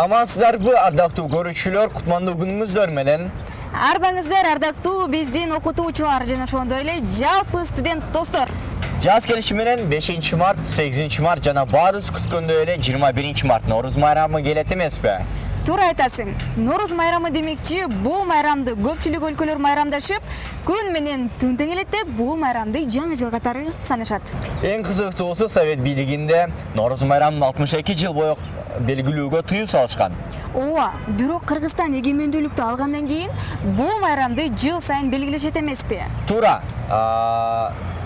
амансыздарбы ардактуу көрүүчүлөр кутмандуу күнүңүздөр менен арбаңыздар ардактуу биздин окутуучулар жана ошондой эле жалпы студент достор жаз келиши менен 5 март 8 март жана баарыбыз күткөндөй эле 21 март нооруз майрамы келет эмеспи туура айтасың. Нооруз майрамы демекчи бул майрамды көпчүлүк өлкөлөр майрамдашып күн менен түн тең элет деп бул майрамды жаңы жыл катары санашат. Эң кызыктуусу совет бийлигинде нооруз майрамын 62 жыл бою белгилүүгө тыюу салышкан ооба бирок кыргызстан эгемендүүлүктү алгандан кийин бул майрамды жыл сайын белгилешет эмеспи туура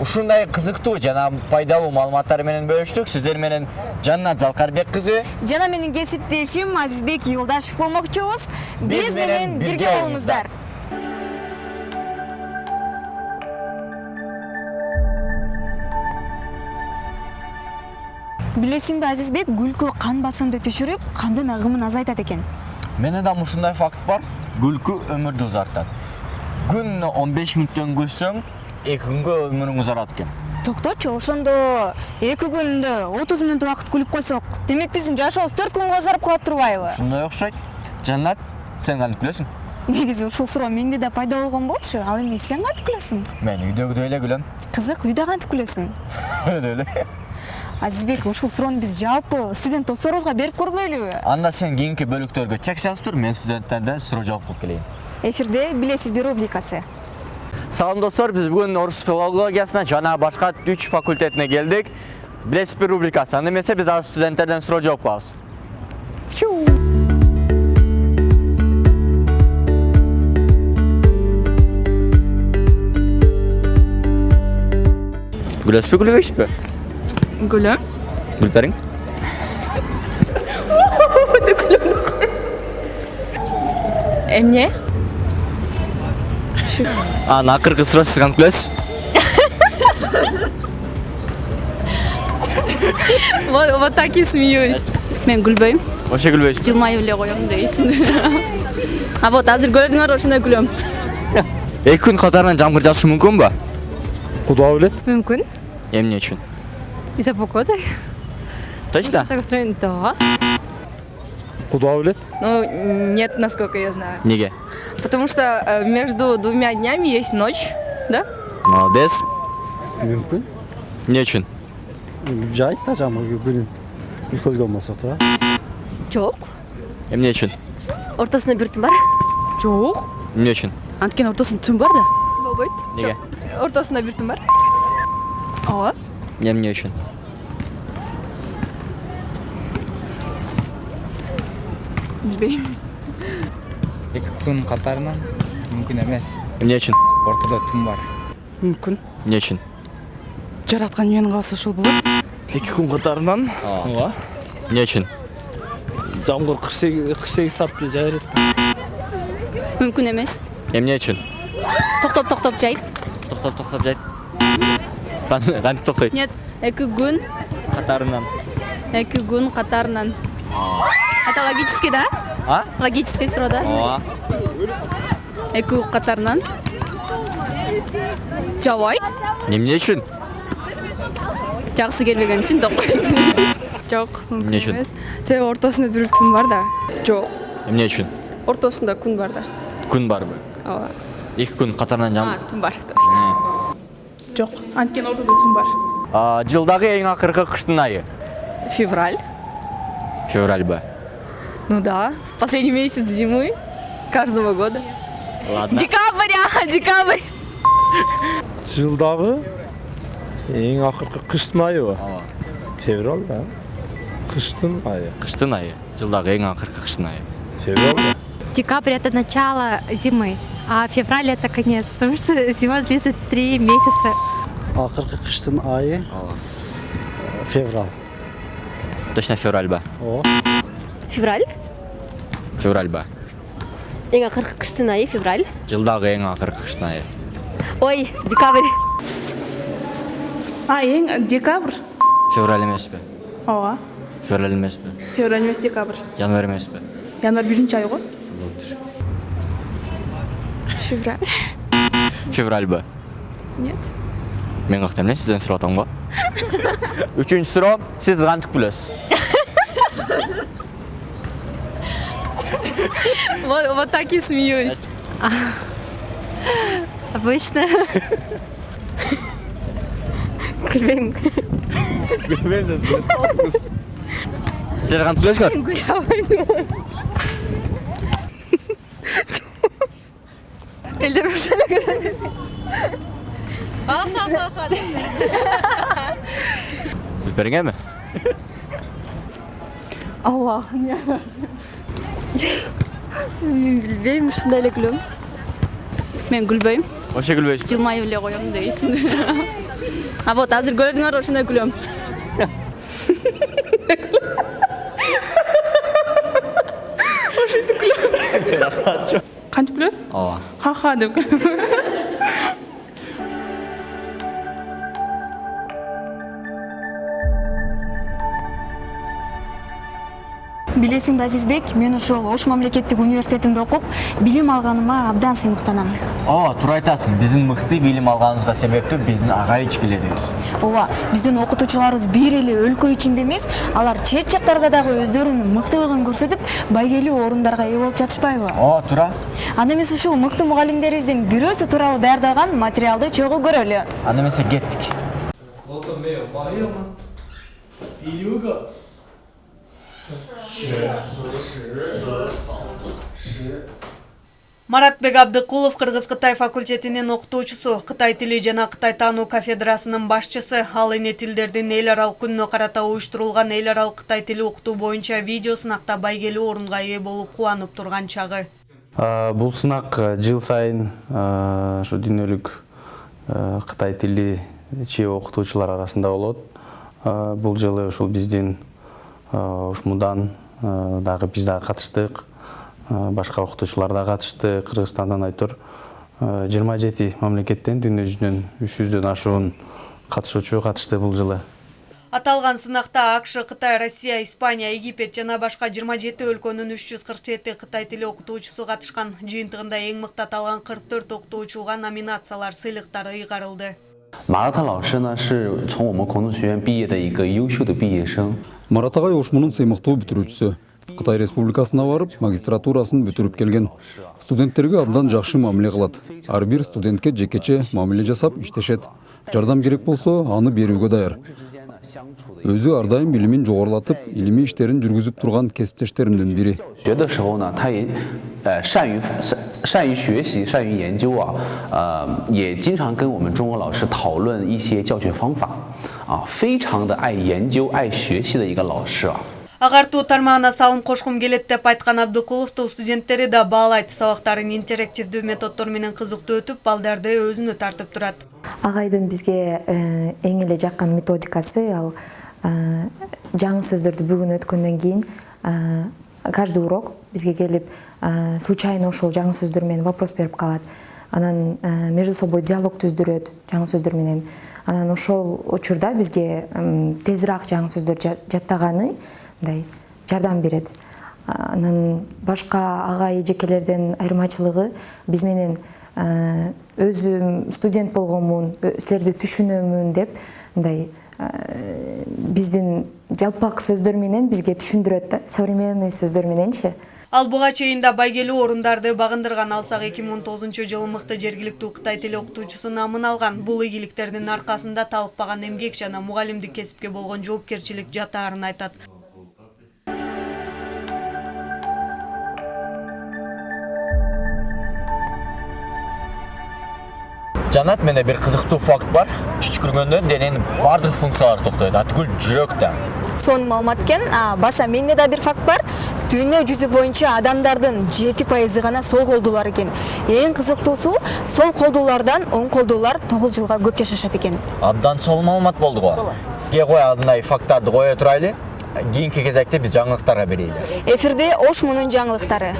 ушундай кызыктуу жана пайдалуу маалыматтар менен бөлүштүк. Сиздер менен жаннат залкарбек кызы. Жана менин кесиптешим азизбек юлдашев болмокчубуз. Биз менен бирге болуңуздар билесиңби азизбек? Күлкү кан басымды түшүрүп кандын агымын азайтат экен. Менде дагы ушундай факт бар. Күлкү өмүрдү узартат күнүнө 15 мүнөттөн күлсөң эки күнгө өмүрүң узарат экен токточу ошондо эки күндө отуз мүнөт убакыт күлүп койсок демек биздин жашообуз төрт күнгө узарып калат турбайбы? Ушундай окшойт. Жаннат сен кантип күлөсүң. Негизи ушул суроо менде да пайда болгон болчу ал эми сен кантип күлөсүң. Мен үйдөгүдөй эле күлөм. Кызык үйдө кантип күлөсүң? Өлө эле. Азизбек ушул суроону биз жалпы студент досторубузга берип көрбөйлүбү? Анда сен кийинки бөлүктөргө чек жазып тур мен студенттерден суроо жооп кылып келейин. Эфирде билесизби рубрикасы. салам достор биз бүгүн орус филологиясына жана башка үч факультетине келдик билесизби рубрикасы анда эмесе биз азыр студенттерден суроо жооп кылабыз күлөсүзбү күлбөйсүзбү гүлім күлүп Эмне анан акыркы суроо сиз кантип күлөсүз вот вот так и смеюсь мен күлбөйм вообще күлбөйсүзбү жылмаюп эле коем дейсиң а вот азыр көрдүңөр ошондой күлөм эки күн катарынан жамгыр жаашы мүмкүнбү Куда билет? мүмкүн эмне үчүн из-за погоды точно так устроен да Куда билет? Ну, нет, насколько я знаю. неге Потому что э, между двумя днями есть ночь, да? молодец Мүмкін. эмне үчүн Жайт та жамыр күн үлкөлгөн болсо туура. Жоқ. эмне үчүн Ортасында бір түн бар. Жоқ. эмне үчүн Анткени ортосунда түн бар да. болбойт неге ортосунда бир түн бар Ооба. эмне үчүн Билбейм. эки күн катарынан мүмкүн эмес эмне үчүн ортодо түн бар. Мүмкүн. эмне үчүн Жараткан менин кааласа ушул болот. эки күн катарынан ооба. Эмне үчүн жамгыр кырк сегиз кырк сегиз саатты жаа берет мүмкүн эмес эмне үчүн токтоп токтоп жайт. Токтоп токтоп жайт кантип токтойт нет эки күн. Катарынан эки күн катарынан это логический да а логический суроо да ооба эки күн катарынан жаабайт эмне үчүн жагысы келбеген үчүн токойт Жок. Эмне үчүн? Себеби ортосунда бир түн бар да. Жок. эмне үчүн Ортосунда күн бар да. күн барбы Ооба. эки күн катарынан жам Түн бар. Жок. Анткени ортодо түн бар. А, жылдагы эң акыркы кыштын айы Февраль. февральбы Ну да. Последний месяц зимы каждого года. ладно Декабрь, а, декабрь. Жылдагы эң акыркы кыштын айыбы. Ооба. Февраль да. Кыштын айы. кыштын айы акыркы кыштын айы Февраль да. Декабрь это начало зимы, а февраль это конец, потому что зима длится три месяца. Акыркы кыштын айы ооба э, февраль. точно февральбы Ооба. Февраль. февральбы Ең ақырғы қыштың айы февраль. жылдагы эң акыркы кыштын айы Ой, декабрь. А, ең декабрь. февраль эмеспи Ооба. февраль эмеспи Февраль емес декабрь. январь эмеспи Январь биринчи ай го. болуптур Февраль. февральбы Нет. мен какта эмне сизден сурап атам го үчүнчү суроо сиз кантип күлөсүз Вот, вот так и смеюсь. А, обычно. Гүлбен. Гүлбен деді ғой. Сіздер қанып күлесіңдер? Мен күле алмаймын. Елдер бұршаны көріңдер. Аха-ха-ха. Білберіңе ме? Аллах, не. Бериңерби Білбеймін, шындай эле күлөм. Мен күлбөйм. вообще күлбөйсүң Жылмайып эле коем дейсиң. А вот азыр көрдүңөр ошондой күлөм. қантип күлесіз ооба ха ха деп билесиңби азизбек? Мен ушул ош мамлекеттик университетинде окуп билим алганыма абдан сыймыктанам. Ооба туура айтасың. Биздин мыкты билим алганыбызга себептүү биздин ага ичкилерибиз ооба биздин окутуучуларыбыз бир эле өлкө ичинде эмес алар чет жактарда дагы өздөрүнүн мыктылыгын көрсөтүп байгелүү орундарга ээ болуп жатышпайбы? Ооба туура. Анда эмес ушул мыкты мугалимдерибиздин бирөөсү тууралуу даярдалган материалды чогуу көрөлү. Анда эмесе кеттик маратбек абдыкулов кыргыз кытай факультетинин окутуучусу кытай тили жана кытай таануу кафедрасынын башчысы. Ал эне тилдердин эл аралык күнүнө карата уюштурулган эл аралык кытай тили окутуу боюнча видео сынакта байгелүү орунга ээ болуп кубанып турган чагы. Бул сынак э, жыл сайын ушу дүйнөлүк кытай тили чеб окутуучулар арасында болот. Бул жылы ушул биздин ушмудан дагы биз дагы катыштык Э, башка окутуучулар да катышты кыргызстандан айтор жыйырма жети мамлекеттен дүйнө жүзүнөн үч жүздөн ашуун катышуучу катышты бул жылы аталган сынакта акш кытай россия испания египет жана башка 27 өлкөнүн 347 кытай тили окутуучусу катышкан жыйынтыгында эң мыкты аталган 44 окутуучуга номинациялар сыйлыктар ыйгарылды 马拉特老师呢，是从我们孔子学院毕业的一个优秀的毕业生。 марат агай ошмунун сыймыктуу бүтүрүүчүсү кытай республикасына барып магистратурасын бүтүрүп келген студенттерге абдан жакшы мамиле кылат ар бир студентке жекече мамиле жасап иштешет жардам керек болсо аны берүүгө даяр өзү ар дайым билимин жогорулатып илимий иштерин жүргүзүп турган кесиптештеримдин бири 学的时候呢，他也呃善于善善于学习，善于研究啊，呃，也经常跟我们中国老师讨论一些教学方法 啊，非常的爱研究、爱学习的一个老师啊。 агартуу тармагына салым кошкум келет деп айткан абдыкуловду студенттери да баалайт сабактарын интерактивдүү методдор менен кызыктуу өтүп балдарды өзүнө тартып турат агайдын бизге э, эң эле жаккан методикасы ал э, жаңы сөздөрдү бүгүн өткөндөн кийин э, каждый урок бизге келип э, случайно ошол жаңы сөздөр менен вопрос берип калат анан э, между собой диалог түздүрөт жаңы сөздөр менен Анан ошол учурда бизге тезирээк жаңы сөздөр жа- жаттаганы мындай жардам берет. Анан башка агай эжекелерден айырмачылыгы биз менен э, өзүм студент болгонмун ö- силерди түшүнөмүн деп мындай э, биздин жалпак сөздөр менен бизге түшүндүрөт да современный сөздөр мененчи ал буга чейин да байгелүү орундарды багындырган алсак 2019 жылы мыкты жергиликтүү кытай тили окутуучусу намын алган. Бул ийгиликтердин аркасында талыкпаган эмгек жана мугалимдик кесипке болгон жоопкерчилик жатаарын айтат жанат менде бир кызыктуу факт бар түшкүргөндө дененин баардык функциялары токтойт атүгүл жүрөк да сонун маалымат экен баса менде да бир факт бар дүйнө жүзү боюнча адамдардын жети пайызы гана сол колдуулар экен эң кызыктуусу сол колдуулардан оң колдуулар тогуз жылга көп жашашат экен абдан сонун маалымат болду го ке кой андай факттарды кое турайлы кийинки кезекте биз жаңылыктарга берейли эфирде ош мунун жаңылыктары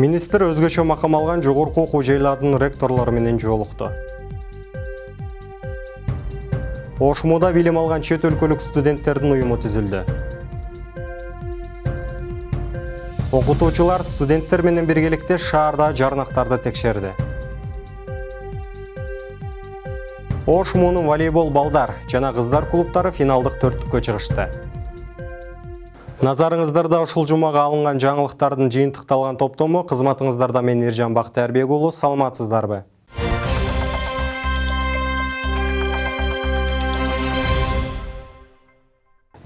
министр өзгөчө макам алган жогорку окуу жайлардын ректорлору менен жолукту ошмуда билим алган чет өлкөлүк студенттердин уюму түзүлдү. Окутуучулар студенттер менен биргеликте шаарда жарнактарды текшерди. Ош волейбол балдар жана кыздар клубтары финалдык төрттүккө чыгышты назарыңыздарда ушул жумага алынган жаңылыктардын жыйынтыкталган топтому кызматыңыздарда мен ержан бактыярбек уулу саламатсыздарбы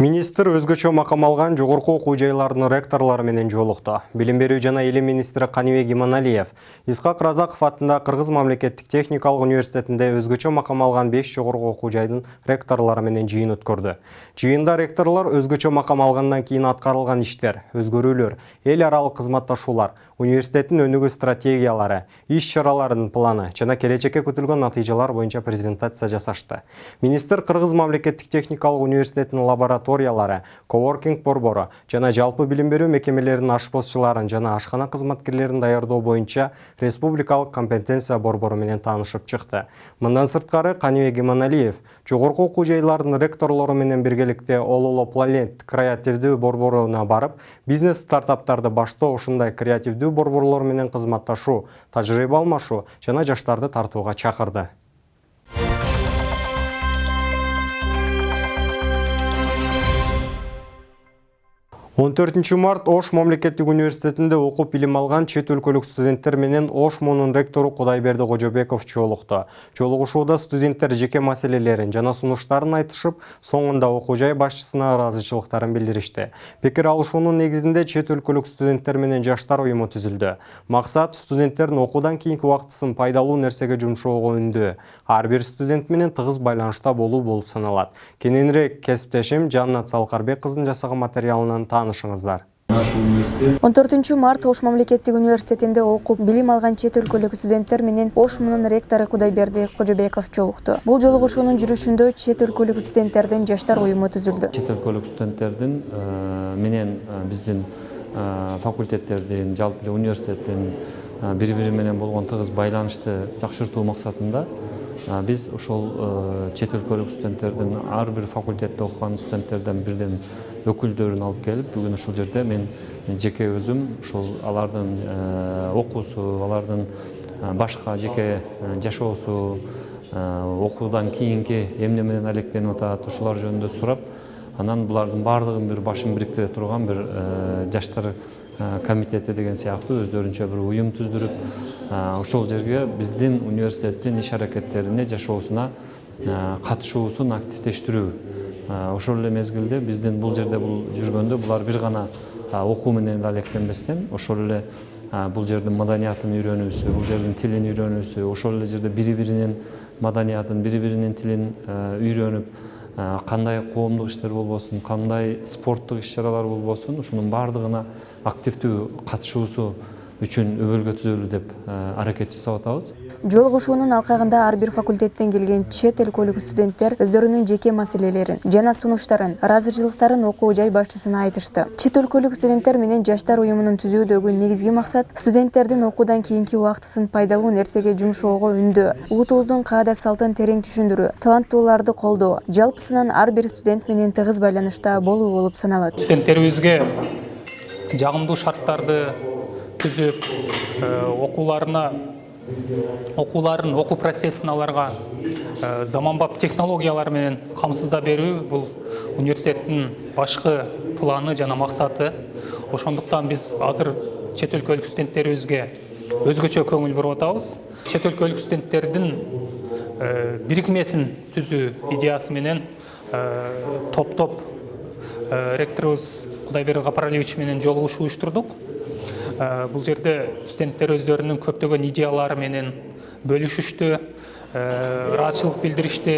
Министр өзгөчө макам алган жогорку окуу жайларынын ректорлору менен жолукту. Билим берүү жана элем министри Каныбек Иманалиев Исхак Разаков атында Кыргыз мамлекеттик техникалык университетинде өзгөчө макам алган 5 жогорку окуу жайдын ректорлору менен жыйын өткөрдү. Жыйында ректорлор өзгөчө макам алгандан кийин аткарылган иштер, өзгөрүүлөр, эл аралык кызматташуулар, университеттин өнүгүү стратегиялары, иш чараларынын планы жана келечекке күтүлгөн натыйжалар боюнча презентация жасашты. Министр Кыргыз мамлекеттик техникалык университетинин лабораториялары, коворкинг борбору жана жалпы билим берүү мекемелеринин ашпозчуларын жана ашкана кызматкерлерин даярдоо боюнча республикалык компетенция борбору менен таанышып чыкты. Мындан сырткары Каныбек Иманалиев жогорку окуу жайларынын ректорлору менен биргеликте Ололо Planet креативдүү борборуна барып, бизнес стартаптарды баштоо ушундай креативдүү борборлор менен кызматташуу, тажрыйба алмашуу жана жаштарды тартууга чакырды. 14 март Ош мамлекеттик университетинде окуп билим алган чет өлкөлүк студенттер менен Ош муунун ректору Кудайберди Кожобеков жолукту. Жолугушууда студенттер жеке маселелерин жана сунуштарын айтышып, соңунда окуу жай башчысына ыраазычылыктарын билдиришти. Пикир алышуунун негизинде чет өлкөлүк студенттер менен жаштар уюму түзүлдү. Максат студенттердин окуудан кийинки убактысын пайдалуу нерсеге жумшоого үндүү. Ар бир студент менен тыгыз байланышта болуу болуп саналат. Кененирээк кесиптешим Жаннат Салкарбек кыздын жасаган материалынан таанышыңыздар 14 март Ош мамлекеттик университетинде окуп билим алган чет өлкөлүк студенттер менен Ош муунун ректору Кудайберди Кожобеков жолукту. Бул жолугушуунун жүрүшүндө чет өлкөлүк студенттердин жаштар уюму түзүлдү. Чет өлкөлүк студенттердин менен биздин факультеттердин, жалпы университеттин бири-бири менен болгон тыгыз байланышты жакшыртуу максатында биз ошол чет өлкөлүк студенттердин ар бир факультетте окуган студенттерден бирден өкүлдөрүн алып келип бүгүн ушул жерде мен жеке өзүм ушул алардын окуусу алардын башка жеке жашоосу окуудан кийинки эмне менен алектенип атат ушулар жөнүндө сурап анан булардын баардыгын бир башын бириктире турган бир жаштар комитети деген сыяктуу өздөрүнчө бир уюм түздүрүп ошол жерге биздин университеттин иш аракеттерине жашоосуна катышуусун активдештирүү. Ошол эле мезгилде биздин бул жерде бул жүргөндө булар бир гана окуу менен эле алектенбестен ошол эле бул жердин маданиятын үйрөнүүсү бул жердин тилин үйрөнүүсү ошол эле жерде бири биринин маданиятын бири биринин тилин үйрөнүп кандай коомдук иштер болбосун кандай спорттук иш чаралар болбосун ушунун баардыгына активдүү катышуусу үчүн өбөлгө түзөлүү деп аракет жасап атабыз. Жолугушуунун алкагында ар бир факультеттен келген чет өлкөлүк студенттер өздөрүнүн жеке маселелерин жана сунуштарын ыраазычылыктарын окуу жай башчысына айтышты. Чет өлкөлүк студенттер менен жаштар уюмунун түзүүдөгү негизги максат студенттердин окуудан кийинки убактысын пайдалуу нерсеге жумшоого үндөө улутубуздун каада салтын терең түшүндүрүү таланттууларды колдоо жалпысынан ар бир студент менен тыгыз байланышта болуу болуп саналат. Студенттерибизге жагымдуу шарттарды түзүп окууларына окууларын окуу процессин аларга заманбап технологиялар менен камсыздап берүү бул университеттин башкы планы жана максаты ошондуктан биз азыр чет өлкөлүк студенттерибизге өзгөчө көңүл буруп атабыз. Чет өлкөлүк студенттердин бирикмесин түзүү идеясы менен топтоп ректорубуз кудайберди капаралиевич менен жолугушуу уюштурдук. Бул жерде студенттер өздөрүнүн көптөгөн идеялары менен бөлүшүштү ыраазычылык билдиришти.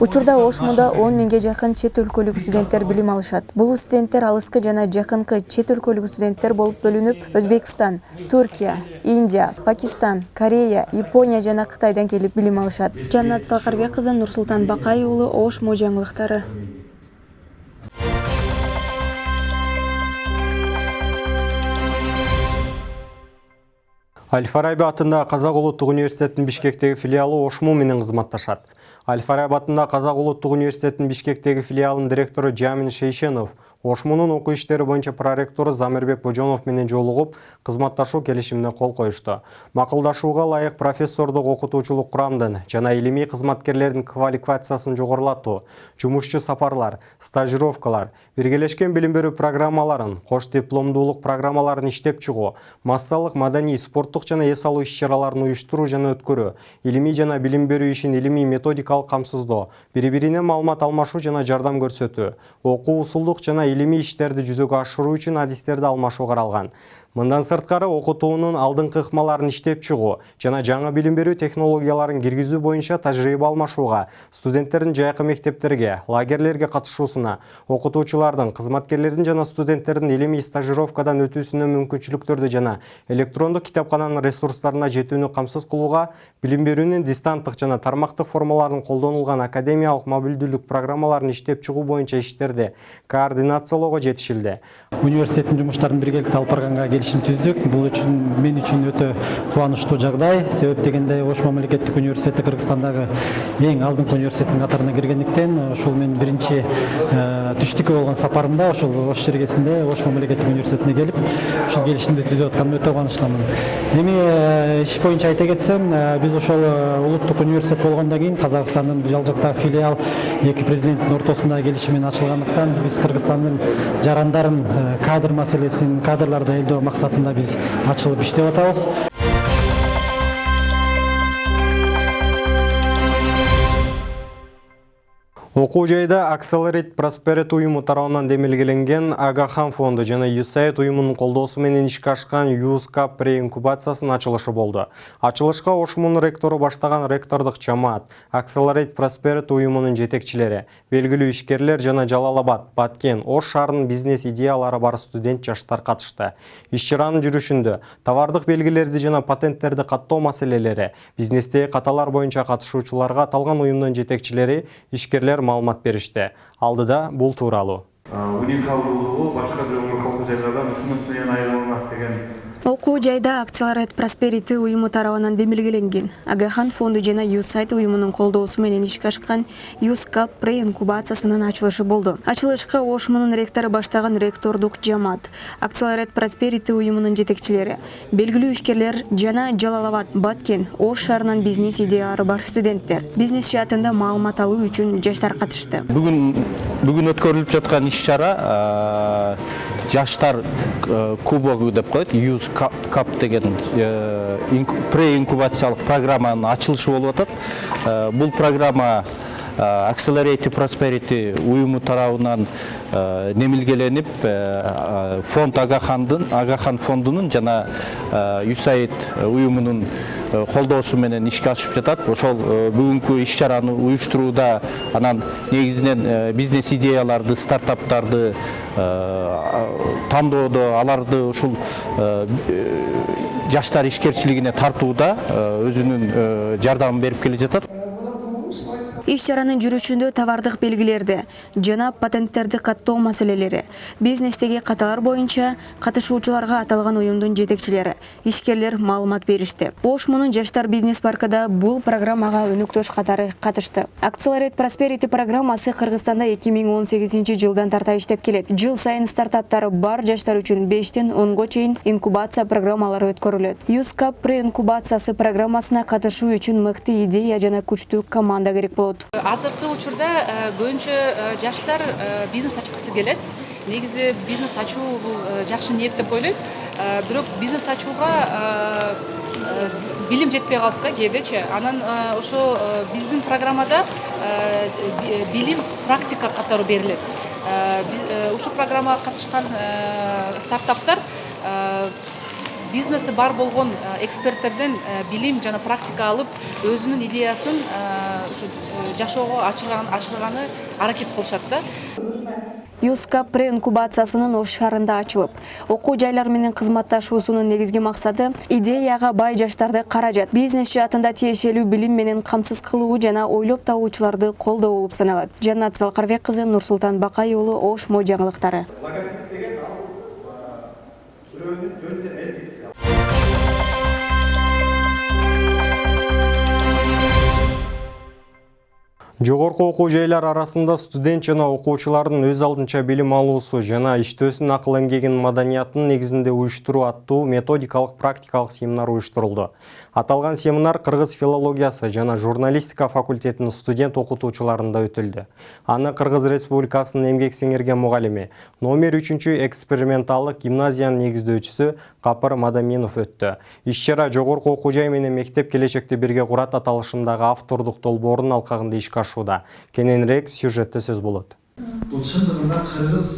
Учурда ош муунда он миңге жакын чет өлкөлүк студенттер билим алышат. Бул студенттер алыскы жана жакынкы чет өлкөлүк студенттер болуп бөлүнүп өзбекстан туркия индия пакистан корея япония жана кытайдан келип билим алышат. Жаннат салкарбек кызы нурсултан бакай уулу ош мо жаңылыктары Аль Фараби Қазақ ұлттық университетінің Бишкектегі филиалы Ошму менен кызматташат. Аль Фараби Қазақ ұлттық университетінің Бишкектегі филиалының директоры Жамин Шейшенов ошмунун окуу иштери боюнча проректору замирбек божонов менен жолугуп кызматташуу келишимине кол коюшту. Макулдашууга ылайык профессордук окутуучулук курамдын жана илимий кызматкерлердин квалификациясын жогорулатуу жумушчу сапарлар стажировкалар биргелешкен билим берүү программаларын кош дипломдуулук программаларын иштеп чыгуу массалык маданий спорттук жана эс алуу иш чараларын уюштуруу жана өткөрүү илимий жана билим берүү ишин илимий методикалык камсыздоо бири бирине маалымат алмашуу жана жардам көрсөтүү окуу усулдук жана илимий иштерди жүзөгө ашыруу үчүн адистерди алмашуу каралган мындан сырткары окутуунун алдыңкы ыкмаларын иштеп чыгуу жана жаңы билим берүү технологияларын киргизүү боюнча тажрыйба алмашууга студенттердин жайкы мектептерге лагерлерге катышуусуна окутуучулардын кызматкерлердин жана студенттердин илимий стажировкадан өтүүсүнө мүмкүнчүлүктөрдү жана электрондук китапкананын ресурстарына жетүүнү камсыз кылууга билим берүүнүн дистанттык жана тармактык формаларын колдонулган академиялык мобилдүүлүк программаларын иштеп чыгуу боюнча иштерди координациялоого жетишилди. Университеттин жумуштарын биргеликте алып барганга келишим түздүк бул үчүн мен үчүн өтө кубанычтуу жагдай себеп дегенде ош мамлекеттик университети кыргызстандагы эң алдыңкы университеттин катарына киргендиктен ушул менин биринчи түштүккө болгон сапарымда ушул ош жергесинде ош мамлекеттик университетине келип ушул келишимди түзүп атканыма өтө кубанычтамын эми иш боюнча айта кетсем биз ошол улуттук университет болгондон кийин казакстандын жалжактагы филиал эки президенттин ортосундагы келишим менен ачылгандыктан биз кыргызстандын жарандарын кадр маселесин кадрларды элдөө максатында биз ачылып иштеп атабыз окуу жайда accelerate prosperity уюму тарабынан демилгеленген агахан фонду жана usaid уюмунун колдоосу менен ишке ашкан юскап преинкубациясынын ачылышы болду. Ачылышка ошмунун ректору баштаган ректордук жамаат accelerate prosperity уюмунун жетекчилери белгилүү ишкерлер жана жалал абад баткен ош шаарынын бизнес идеялары бар студент жаштар катышты. Иш чаранын жүрүшүндө товардык белгилерди жана патенттерди каттоо маселелери бизнестеги каталар боюнча катышуучуларга аталган уюмдун жетекчилери ишкерлер маалымат беришти. Алдыда бул тууралуу. Уникалдуулугу башка бир окуу жайлардан ушунун менен айырмаланат деген окуу жайда акциялар просперити уюму тарабынан демилгеленген агахан фонду жана юсайт уюмунун колдоосу менен ишке ашкан юскап пре инкубациясынын ачылышы болду. Ачылышка ошмунун ректору баштаган ректордук жамаат акциялар просперити уюмунун жетекчилери белгилүү ишкерлер жана жалал абад баткен ош шаарынын бизнес идеялары бар студенттер. Бизнес жаатында маалымат алуу үчүн жаштар катышты. Бүгүн бүгүн өткөрүлүп жаткан иш чара жаштар кубогу деп коет юз кап деген преинкубациялык программанын ачылышы болуп атат бул программа accelerate prosperity уюму тарабынан немилгеленип фонд агахандын агахан фондунун жана юсаид уюмунун колдоосу менен ишке ашып жатат ошол бүгүнкү иш чараны уюштурууда анан негизинен бизнес идеяларды стартаптарды тандоодо аларды ушул жаштар ишкерчилигине тартууда өзүнүн жардамын берип келе жатат иш чаранын жүрүшүндө товардык белгилерди жана патенттерди каттоо маселелери бизнестеги каталар боюнча катышуучуларга аталган уюмдун жетекчилери ишкерлер маалымат беришти. Ошмунун жаштар бизнес паркыда бул программага өнөктөш катары катышты. Accelerate prosperity программасы кыргызстанда эки миң он сегизинчи жылдан тарта иштеп келет. Жыл сайын стартаптары бар жаштар үчүн бештен онго чейин инкубация программалары өткөрүлөт. Юскап пре инкубациясы программасына катышуу үчүн мыкты идея жана күчтүү команда керек болот азыркы учурда көбүнчө жаштар бизнес ачкысы келет. Негизи бизнес ачуу бул жакшы ниет деп ойлойм. Бирок бизнес ачууга билим жетпей калат да кээдечи анан ошо биздин программада билим практика катары берилет. Ушул программага катышкан стартаптар бизнеси бар болгон эксперттерден билим жана практика алып өзүнүн идеясын жашоого ашырганы аракет кылышат да. Юскап пре инкубациясынын ош шаарында ачылып окуу жайлар менен кызматташуусунун негизги максаты идеяга бай жаштарды каражат бизнес жаатында тиешелүү билим менен камсыз кылуу жана ойлоп табуучуларды колдоо болуп саналат. Жаннат залкарбек кызы нурсултан бакай уулу ош мо жаңылыктары. Жогорку окуу жайлар арасында студент жана окуучулардын өз алдынча билим алуусу жана иштөөсүн акыл эмгегинин маданиятынын негизинде уюштуруу аттуу методикалык практикалык семинар уюштурулду аталган семинар кыргыз филологиясы жана журналистика факультетинин студент окутуучуларында өтүлдү аны кыргыз республикасынын эмгек сиңирген мугалими номер үчүнчү эксперименталдык гимназиянын негиздөөчүсү капыр мадаминов өттү иш чара жогорку окуу жай менен мектеп келечекти бирге курат аталышындагы автордук долбоордун алкагында ишке кененирээк сюжетте сөз болот. Бул чындыгында кыргыз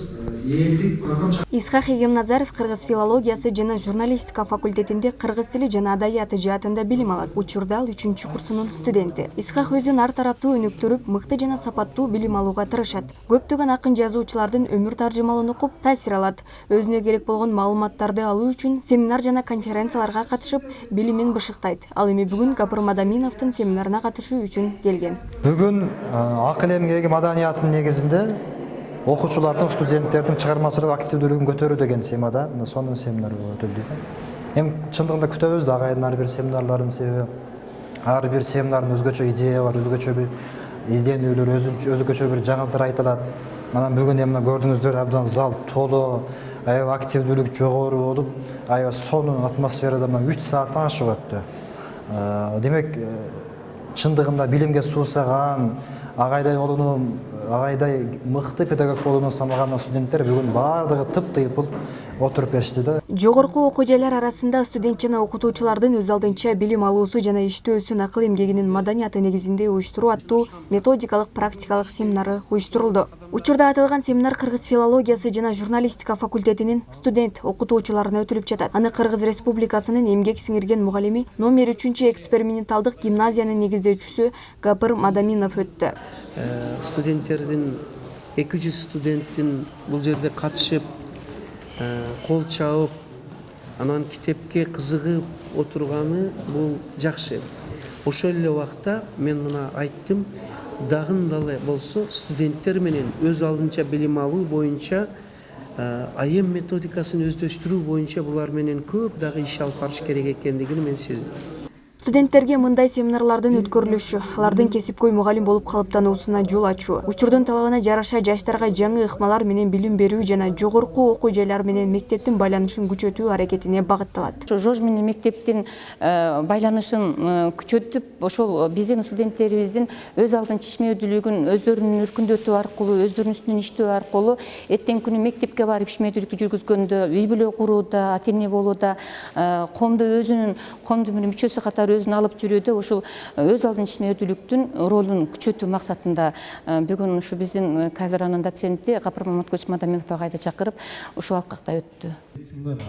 элдик көркөм исхак эгемназаров кыргыз филологиясы жана журналистика факультетинде кыргыз тили жана адабияты жаатында билим алат. Учурда ал үчүнчү курсунун студенти. Исхак өзүн ар тараптуу өнүктүрүп мыкты жана сапаттуу билим алууга тырышат. Көптөгөн акын жазуучулардын өмүр таржымалын окуп таасир алат. Өзүнө керек болгон маалыматтарды алуу үчүн семинар жана конференцияларга катышып билимин бышыктайт. Ал эми бүгүн гапыр мадаминовдун семинарына катышуу үчүн келген. Бүгүн акыл эмгеги маданиятынын негизинде окуучулардын студенттердин чыгармачылык активдүүлүгүн көтөрүү деген темада мына сонун семинар өтүлдү да эми чындыгында күтөбүз да бир семинарларын себеби ар бир семинардын өзгөчө идеялары өзгөчө бир изденүүлөр өзгөчө бир жаңылыктар айтылат анан бүгүн эми мына көрдүңүздөр абдан зал толуу аябай активдүүлүк жогору болуп аябай сонун атмосферада мына үч сааттан ашык өттү демек чындыгында билимге суусаган агайдай болууну агайдай мыкты педагог болууну самаган студенттер бүгүн баардыгы тыптыйпыл отуруп беришти да жогорку окуу жайлар арасында студент жана окутуучулардын өз алдынча билим алуусу жана иштөөсүн акыл эмгегинин маданияты негизинде уюштуруу аттуу методикалык практикалык семинары уюштурулду. Учурда аталган семинар кыргыз филологиясы жана журналистика факультетинин студент окутуучуларына өтүлүп жатат. Аны кыргыз республикасынын эмгек сиңирген мугалими номер үчүнчү эксперименталдык гимназиянын негиздөөчүсү гапыр мадаминов өттү. Студенттердин эки жүз студенттин бул жерде катышып кол чабып анан китепке кызыгып отурганы бул жакшы. Ошол эле убакта мен мына айттым дагы дагы болсо студенттер менен өз алдынча билим алуу боюнча айым методикасын өздөштүрүү боюнча булар менен көп дагы иш алып барыш керек экендигин мен сездим студенттерге мындай семинарлардын өткөрүлүшү алардын кесипкөй мугалим болуп калыптануусуна жол ачуу учурдун талабына жараша жаштарга жаңы ыкмалар менен билим берүү жана жогорку окуу жайлар менен мектептин байланышын күчөтүү аракетине багытталат. Ошо жож менен мектептин байланышын күчөтүп ошол биздин студенттерибиздин өз алдынча ишмердүүлүгүн өздөрүнүн өркүндөтүү аркылуу өздөрүнүн үстүнөн иштөө аркылуу эртеңки күнү мектепке барып ишмердүүлүк жүргүзгөндө үй бүлө курууда ата эне болууда коомдо өзүнүн коомдун бир мүчөсү катары өзүн алып жүрүүдө ушул өз алдынча ишмердүүлүктүн ролун күчөтүү максатында бүгүн ушу биздин кафедранын доценти гапыр маматкулович мадаминов агайды чакырып ушул алкакта өттү.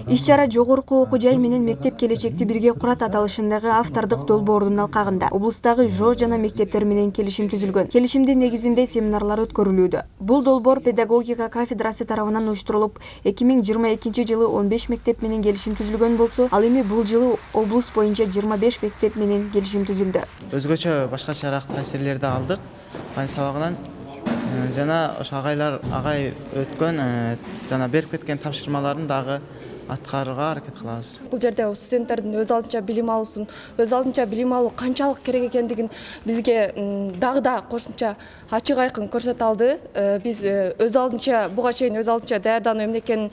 Иш чара жогорку окуу жай менен мектеп келечекти бирге курат аталышындагы автордук долбоордун алкагында. Облустагы жож жана мектептер менен келишим түзүлгөн. Келишимдин негизинде семинарлар өткөрүлүүдө. Бул долбоор педагогика кафедрасы тарабынан уюштурулуп эки миң жыйырма экинчи жылы он беш мектеп менен келишим түзүлгөн болсо ал эми бул жылы облус боюнча жыйырма беш мектеп менен келишим түзүлдү. Өзгөчө башкачараак таасирлерди алдык. Ай сабагынан жана ошо агайлар агай өткөн жана берип кеткен тапшырмаларын дагы аткарууга аракет кылабыз. Бул жерде студенттердин өз алдынча билим алуусун өз алдынча билим алуу канчалык керек экендигин бизге дагы да кошумча ачык айкын көрсөтө алды. Биз өз алдынча буга чейин өз алдынча даярдануу эмне экенин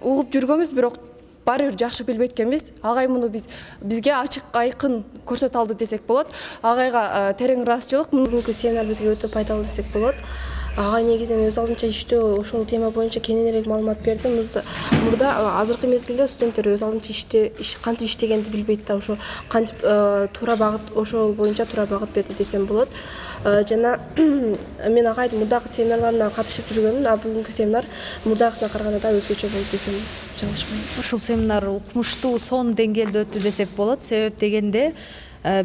угуп жүргөнбүз бирок баары бир жакшы билбейт экенбиз агай муну биз бизге ачык айкын көрсөтө алды десек болот агайга терең ыраазычылык бүгүнкү семинар бизге өтө пайдалуу десек болот агай негизинен өз алдынча иштөө ошол тема боюнча кененирээк маалымат берди мурда азыркы мезгилде студенттер өз алдынча кантип иштегенди билбейт да ошо кантип туура багыт ошол боюнча туура багыт берди десем болот жана мен агайдын мурдагы семинарларына катышып жүргөмүн а бүгүнкү семинар мурдагысына караганда да өзгөчө болду десем жаңылышпайм ушул семинар укмуштуу сонун деңгээлде өттү десек болот. Себеп дегенде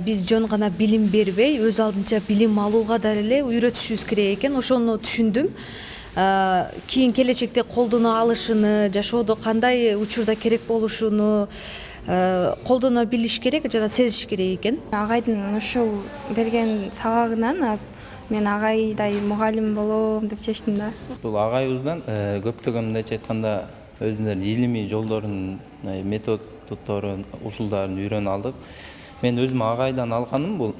биз жөн гана билим бербей өз алдынча билим алууга да эле үйрөтүшүбүз керек экен. Ошону түшүндүм. Кийин келечекте колдоно алышыны жашоодо кандай учурда керек болушуну колдоно билиш керек жана сезиш керек экен. Агайдын ушул берген сабагынан мен агайдай мугалим болом деп чечтим да. Бул агайыбыздан көптөгөн мындайча айтканда өзүнүн илимий жолдорун методдорун усулдарын үйрөнүп алдык. Мен өзүм агайдан алганым бул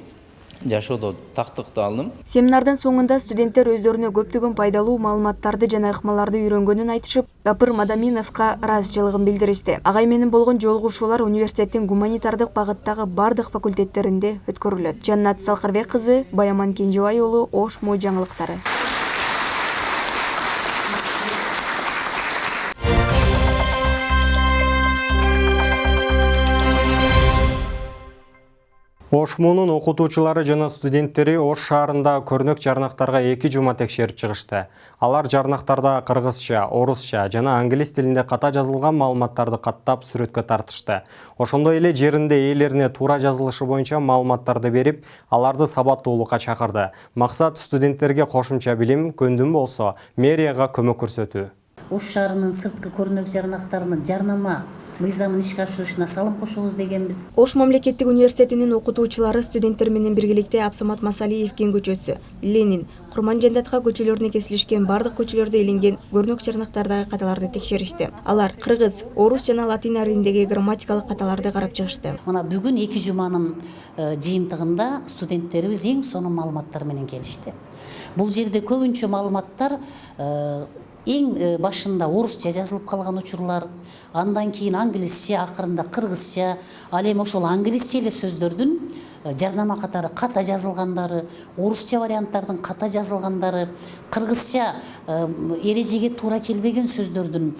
жашоодо тактыкты алдым. Семинардын соңунда студенттер өздөрүнө көптөгөн пайдалуу маалыматтарды жана ыкмаларды үйрөнгөнүн айтышып гапыр мадаминовго ыраазычылыгын билдиришти. Агай менен болгон жолугушуулар университеттин гуманитардык багыттагы бардык факультеттеринде өткөрүлөт. Жаннат салкарбек кызы баяман кенжебай уулу ош мо жаңылыктары Ош окутуучулары жана студенттери Ош шаарында көрнөк жарнактарга эки жума текшерип чыгышты. Алар жарнактарда кыргызча, орусча жана англис тилинде ката жазылган маалыматтарды каттап сүрөткө тартышты. Ошондой эле жеринде ээлерине туура жазылышы боюнча маалыматтарды берип, аларды сабаттуулукка чакырды. Максат студенттерге кошумча билим, көндүм болсо мэрияга көмөк көрсөтүү. Ош шаарынын сырткы көрүнөк жарнактарынын жарнама мыйзамын ишке ашырышына салым кошобуз дегенбиз. Ош мамлекеттик университетинин окутуучулары студенттер менен биргеликте абсамат масалиев кен көчөсү ленин курман жандатка көчөлөрүнө кесилишкен бардык көчөлөрдө илинген көрнөк жарнактардагы каталарды текшеришти. Алар кыргыз орус жана латин арилиндеги грамматикалык каталарды карап чыгышты. Мына бүгүн эки жуманын жыйынтыгында студенттерибиз эң сонун маалыматтар менен келишти. Бул жерде көбүнчө маалыматтар эң башында орусча жазылып калган учурлар андан кийин англисче акырында кыргызча ал эми ошол англисче эле сөздөрдүн жарнама катары ката жазылгандары орусча варианттардын ката жазылгандары кыргызча эрежеге туура келбеген сөздөрдүн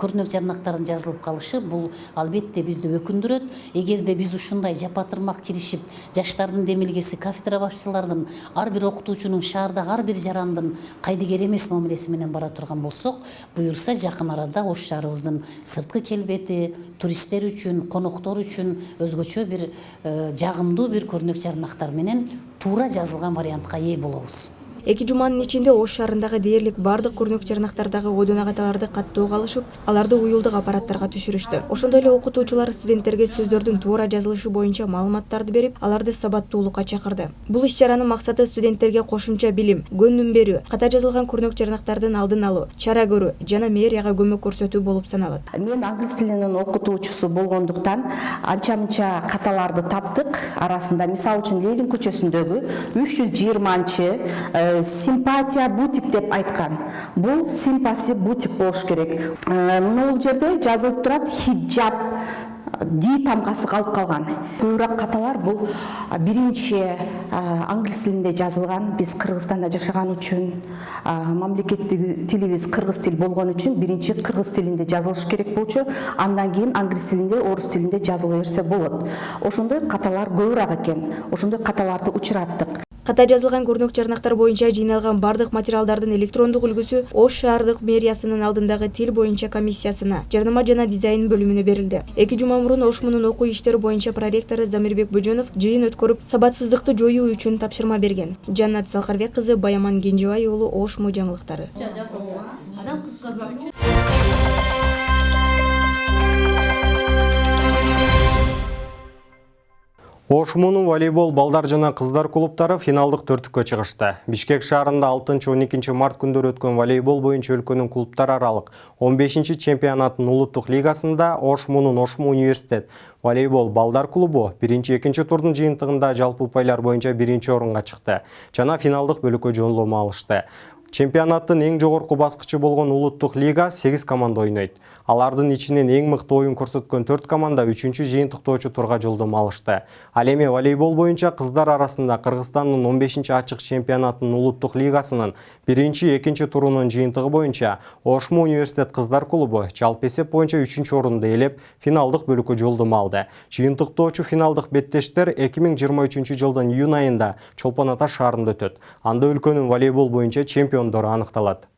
көрүнөк жарнактардын жазылып калышы бул албетте бизди өкүндүрөт эгерде биз ушундай жапатырмак киришип жаштардын демилгеси кафедра башчыларынын ар бир окутуучунун шаардагы ар бир жарандын кайдыгер эмес мамилеси менен бара турган болсок буюрса жакын арада ош шаарыбыздын сырткы келбети туристтер үчүн коноктор үчүн өзгөчө бир жагымдуу бир көрүнөк жарнактар менен туура жазылган вариантка ээ болобуз эки жуманын ичинде ош шаарындагы дээрлик бардык көрүнөк жарнактардагы ойдон каталарды каттоого алышып аларды уюлдук аппараттарга түшүрүштү. Ошондой эле окутуучулар студенттерге сөздөрдүн туура жазылышы боюнча маалыматтарды берип аларды сабаттуулукка чакырды. Бул иш чаранын максаты студенттерге кошумча билим көндүм берүү ката жазылган көрүнөк жарнактардын алдын алуу чара көрүү жана мэрияга көмөк көрсөтүү болуп саналат. Мен англис тилинин окутуучусу болгондуктан анча мынча каталарды таптык арасында мисалы үчүн ленин көчөсүндөгү үч жүз жыйырманчы симпатия бутик деп айткан бул симпаси бутик болуш керек. Могул жерде жазылып турат хиджаб ди тамгасы калып калган көбүрөөк каталар бул биринчи англис тилинде жазылган биз кыргызстанда жашаган үчүн мамлекеттик тилибиз кыргыз тил болгон үчүн биринчи кыргыз тилинде жазылыш керек болчу андан кийин англис тилинде орус тилинде жазыла берсе болот ошондой каталар көбүрөөк экен ошондой каталарды учураттык ката жазылган көрүнөк жарнактар боюнча жыйналган бардык материалдардын электрондук үлгүсү ош шаардык мэриясынын алдындагы тил боюнча комиссиясына жарнама жана дизайн бөлүмүнө берилди. Эки жума мурун ош мунун окуу иштери боюнча проректору замирбек бөжөнов жыйын өткөрүп сабатсыздыкты жоюу үчүн тапшырма берген. Жаннат салкарбек кызы баяман кенжебай уулу ош мо жаңылыктары Ош муунун волейбол балдар жана кыздар клубтары финалдык төртүккө чыгышты. Бишкек шаарында 6-12 март күндөрү өткөн волейбол боюнча өлкөнүн клубтар аралык 15 чемпионаттын улуттук лигасында Ош муунун Ош Му университет волейбол балдар клубу 1-2 турдун жыйынтыгында жалпы упайлар боюнча 1 орунга чыкты жана финалдык бөлүккө жолдомо алышты. Чемпионаттын эң жогорку баскычы болгон улуттук лига 8 команда ойнойт. Алардын ичинен эң мыкты оюн көрсөткөн 4 команда 3-чү жыйынтыктоочу турга жолдомо алышты. Ал эми волейбол боюнча кыздар арасында Кыргызстандын 15-чи ачык чемпионатынын улуттук лигасынын 1-2 турунун жыйынтыгы боюнча Ош Му университет кыздар клубу жалпы эсеп боюнча 3-чү орунду ээлеп, финалдык бөлүккө жолдомо алды. Жыйынтыктоочу финалдык беттештер 2023 жылдын июнь айында Чолпон Ата шаарында өтөт. Анда өлкөнүн волейбол боюнча чемпиондору аныкталат.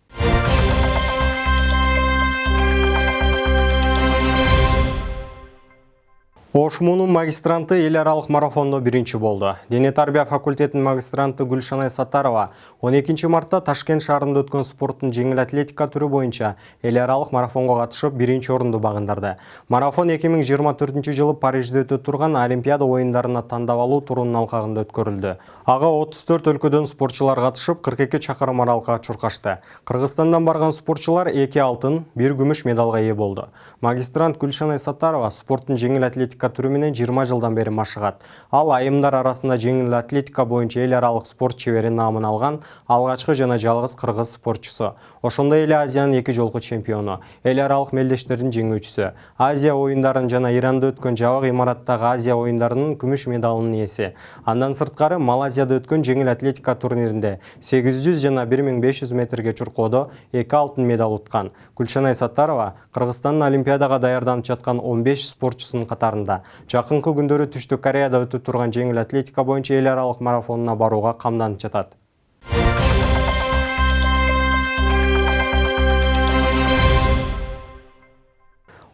Ош муунун магистранты эл аралык марафондо биринчи болду. Дене тарбия факультетинин магистранты Гүлшанай Сатарова 12 мартта Ташкент шаарында өткөн спорттун жеңил атлетика түрү боюнча эл аралык марафонго катышып биринчи орунду багындырды. Марафон 2024 жылы Парижде өтө турган Олимпиада оюндарына тандап алуу турунун алкагында өткөрүлдү. Ага 34 өлкөдөн спортчулар катышып 42 чакырым аралыкка чуркашты. Кыргызстандан барган спортчулар 2 алтын, 1 күмүш медалга ээ болду. Магистрант Гүлшанай Сатарова спорттун жеңил атлетика атлетика түрү менен 20 жылдан бери машыгат. Ал айымдар арасында жеңил атлетика боюнча эл аралык спорт чебери наамын алган алгачкы жана жалгыз кыргыз спортчусу. Ошондой эле Азиянын эки жолку чемпиону, эл аралык мелдештердин жеңүүчүсү. Азия оюндарын жана Иранда өткөн жабык имараттагы Азия оюндарынын күмүш медалынын ээси. Андан сырткары Малайзияда өткөн жеңил атлетика турниринде 800 жана 1500 метрге чуркоодо 2 алтын медаль уткан. Гүлшанай Саттарова Кыргызстандын Олимпиадага даярданып жаткан 15 спортчусунун катарында. Жакынкы күндөрү Түштүк Кореяда өтүп турган жеңил атлетика боюнча эл аралык марафонуна барууга камданып жатат.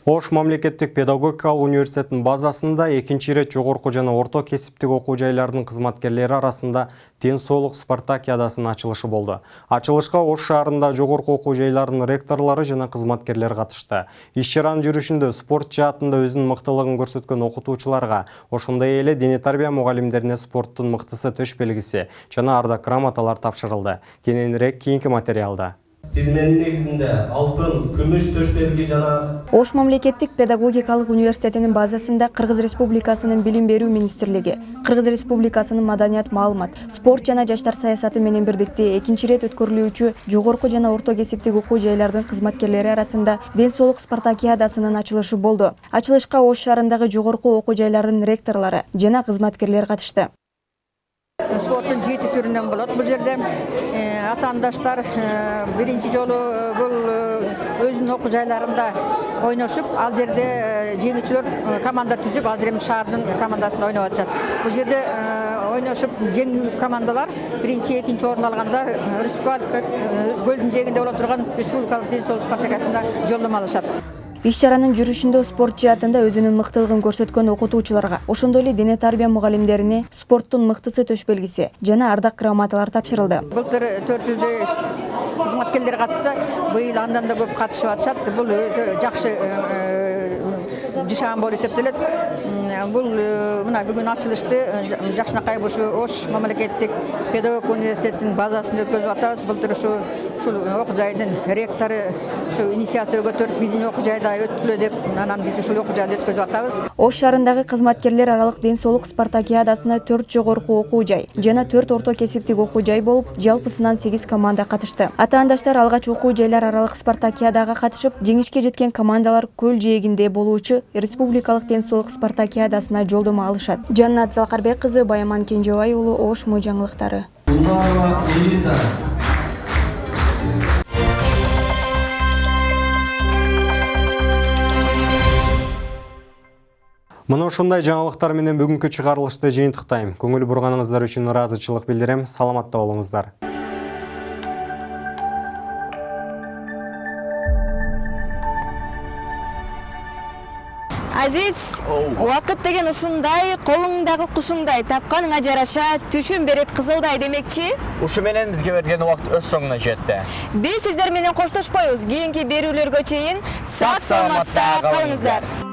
Ош мамлекеттик педагогикалык университетинин базасында экинчи ирет жогорку жана орто кесиптик окуу жайларынын кызматкерлери арасында ден соолук спартакиадасынын ачылышы болду. Ачылышка Ош шаарында жогорку окуу жайларынын ректорлору жана кызматкерлери катышты. Иш чаранын жүрүшүндө спорт жаатында өзүнүн мыктылыгын көрсөткөн окутуучуларга, ошондой эле дене тарбия мугалимдерине спорттун мыктысы төш белгиси жана ардак грамоталар тапшырылды. Кененирээк кийинки материалда. Тизменин негизинде алтын күмүш төш белги жана ош мамлекеттик педагогикалык университетинин базасында кыргыз республикасынын билим берүү министрлиги кыргыз республикасынын маданият маалымат спорт жана жаштар саясаты менен бирдикте экинчи ирет өткөрүлүүчү жогорку жана орто кесиптик окуу жайлардын кызматкерлери арасында ден соолук спартакиадасынын ачылышы болду. Ачылышка ош шаарындагы жогорку окуу жайлардын ректорлору жана кызматкерлер катышты спорттун жети түрүнөн болот бул жерде атаандаштар биринчи жолу бул өзүнүн окуу жайларында ойношуп ал жерде жеңүүчүлөр команда түзүп азыр эми шаардын командасында ойноп атышат бул жерде ойношуп жеңүү командалар биринчи экинчи орун алгандар республика көлдүн жээгинде боло турган республикалык ден соолук спартакиадасына жолдомо алышат иш чаранын жүрүшүндө спорт жаатында өзүнүн мыктылыгын көрсөткөн окутуучуларга ошондой эле дене тарбия мугалимдерине спорттун мыктысы төш белгиси жана ардак грамоталар тапшырылды. Былтыр төрт жүздөй кызматкерлер катышса быйыл андан да көп катышып атышат. Бул өзү жакшы жышаан болуп эсептелет бул мына бүгүн ачылышты жакшынакай ушу ош мамлекеттик педагогика университетинин базасында өткөзүп атабыз былтыр ушу ушул окуу жайдын ректору ушу инициация көтөрүп биздин окуу жайда өткүлө деп анан биз ушул окуу жайда өткөзүп атабыз ош шаарындагы кызматкерлер аралык ден соолук спартакиадасына төрт жогорку окуу жай жана төрт орто кесиптик окуу жай болуп жалпысынан сегиз команда катышты атаандаштар алгач окуу жайлар аралык спартакиадага катышып жеңишке жеткен командалар көл жээгинде болуучу республикалык ден соолук спартакиадасына жолдомо алышат жаннат залкарбек кызы баяман кенжебай уулу ош мо жаңылыктары Мына ушундай жаңылыктар менен бүгүнкү чыгарылышты жыйынтыктайм. Көңүл бурганыңыздар үчүн ыраазычылык билдирем. Саламатта болуңуздар. Азиз убакыт деген ушундай колуңдагы кушуңдай тапканыңа жараша түшүн берет кызылдай демекчи ушу менен бизге берген убакыт өз соңуна жетти биз сиздер менен коштошпойбуз кийинки берүүлөргө чейин сак саламатта калыңыздар